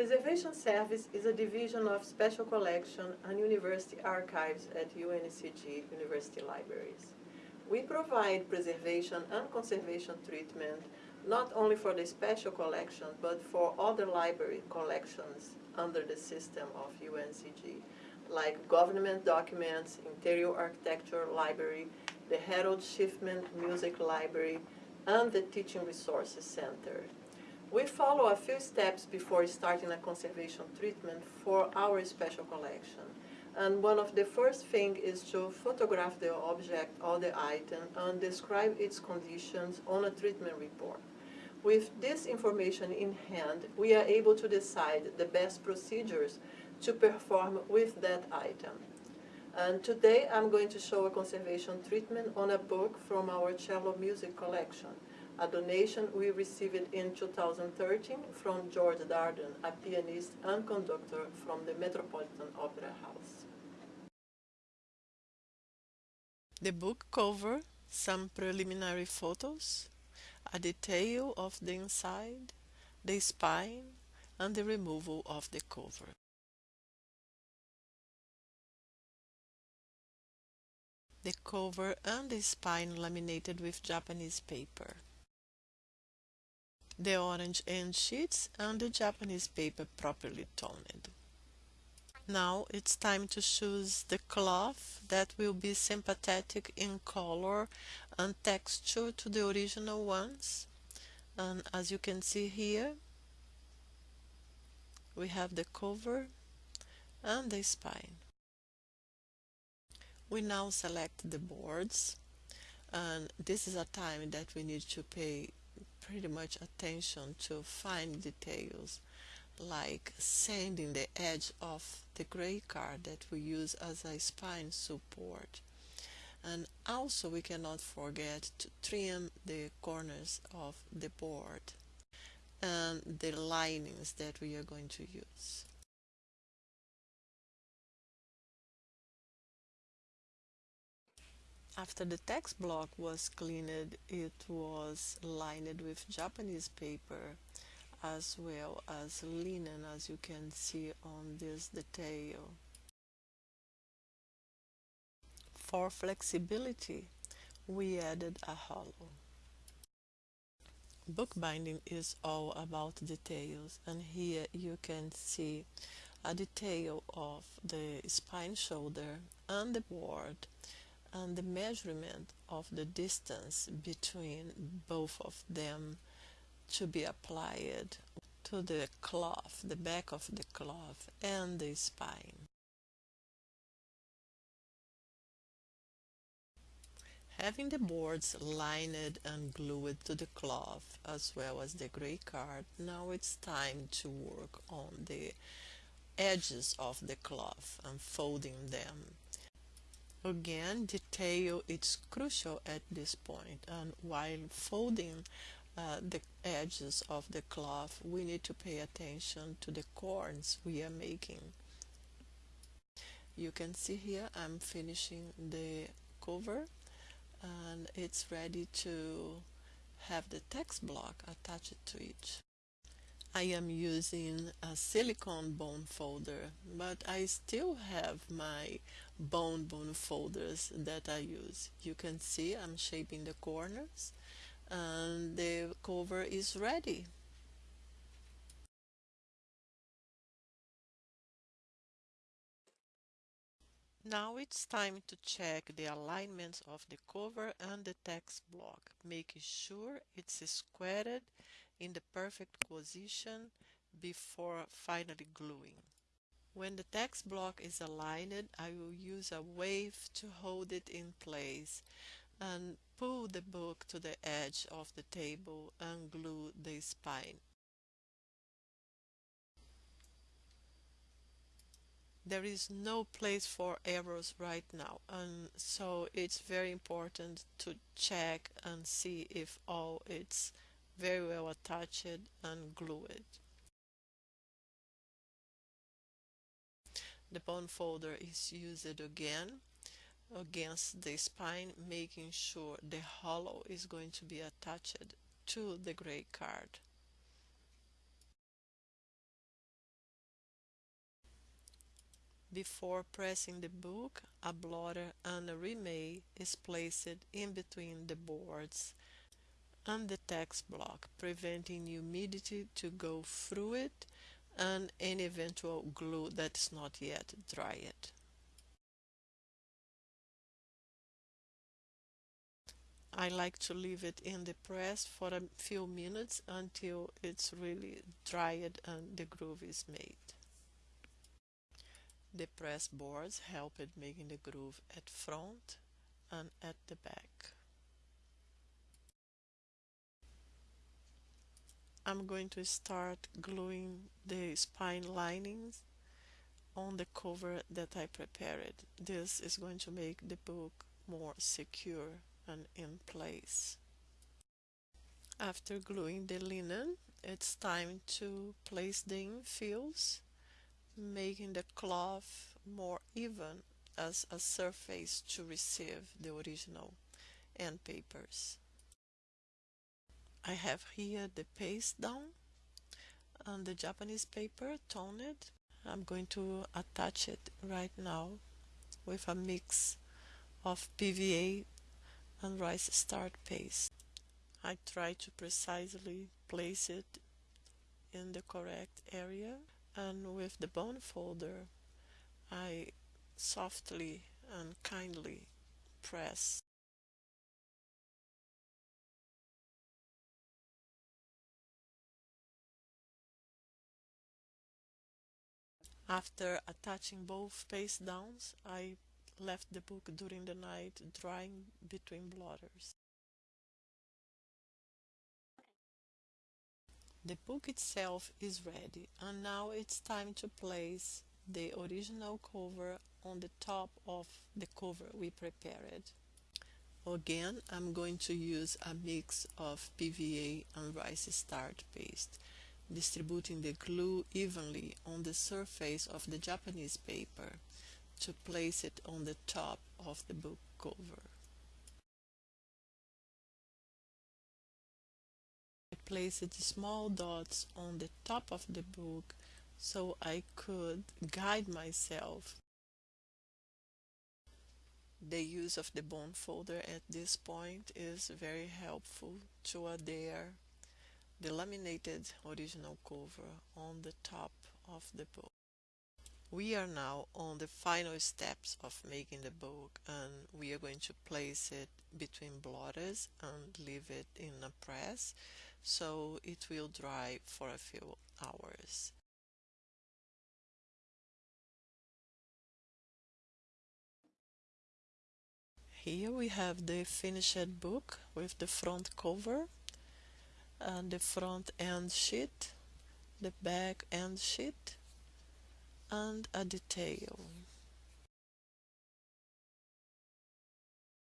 Preservation Service is a division of Special Collection and University Archives at UNCG University Libraries. We provide preservation and conservation treatment not only for the special collection, but for other library collections under the system of UNCG, like government documents, interior architecture library, the Harold Schiffman Music Library, and the Teaching Resources Center. We follow a few steps before starting a conservation treatment for our special collection. And one of the first things is to photograph the object or the item and describe its conditions on a treatment report. With this information in hand, we are able to decide the best procedures to perform with that item. And today I'm going to show a conservation treatment on a book from our cello music collection a donation we received in 2013 from George Darden, a pianist and conductor from the Metropolitan Opera House. The book cover some preliminary photos, a detail of the inside, the spine, and the removal of the cover. The cover and the spine laminated with Japanese paper the orange end sheets and the Japanese paper properly toned. Now it's time to choose the cloth that will be sympathetic in color and texture to the original ones. And as you can see here, we have the cover and the spine. We now select the boards and this is a time that we need to pay pretty much attention to fine details like sanding the edge of the gray card that we use as a spine support and also we cannot forget to trim the corners of the board and the linings that we are going to use. After the text block was cleaned, it was lined with Japanese paper as well as linen as you can see on this detail. For flexibility, we added a hollow. Bookbinding is all about details and here you can see a detail of the spine shoulder and the board and the measurement of the distance between both of them to be applied to the cloth, the back of the cloth and the spine. Having the boards lined and glued to the cloth as well as the gray card, now it's time to work on the edges of the cloth and folding them Again, detail is crucial at this point and while folding uh, the edges of the cloth we need to pay attention to the corns we are making. You can see here I'm finishing the cover and it's ready to have the text block attached to it. I am using a silicone bone folder but I still have my bone bone folders that I use. You can see I'm shaping the corners and the cover is ready. Now it's time to check the alignments of the cover and the text block, making sure it's squared in the perfect position before finally gluing. When the text block is aligned, I will use a wave to hold it in place and pull the book to the edge of the table and glue the spine. There is no place for errors right now and so it's very important to check and see if all it's very well attached and glued. The bone folder is used again against the spine making sure the hollow is going to be attached to the gray card. Before pressing the book, a blotter and a Reemay is placed in between the boards and the text block, preventing humidity to go through it and any eventual glue that is not yet dried. I like to leave it in the press for a few minutes until it's really dried and the groove is made. The press boards help in making the groove at front and at the back. I'm going to start gluing the spine linings on the cover that I prepared. This is going to make the book more secure and in place. After gluing the linen, it's time to place the infills, making the cloth more even as a surface to receive the original end papers. I have here the paste down and the Japanese paper toned. I'm going to attach it right now with a mix of PVA and rice starch paste. I try to precisely place it in the correct area and with the bone folder I softly and kindly press After attaching both paste downs, I left the book during the night drying between blotters. The book itself is ready and now it's time to place the original cover on the top of the cover we prepared. Again, I'm going to use a mix of PVA and rice starch paste, distributing the glue evenly on the surface of the Japanese paper to place it on the top of the book cover. I placed small dots on the top of the book so I could guide myself. The use of the bone folder at this point is very helpful to adhere the laminated original cover on the top of the book. We are now on the final steps of making the book and we are going to place it between blotters and leave it in a press so it will dry for a few hours. Here we have the finished book with the front cover and the front end sheet, the back end sheet and a detail.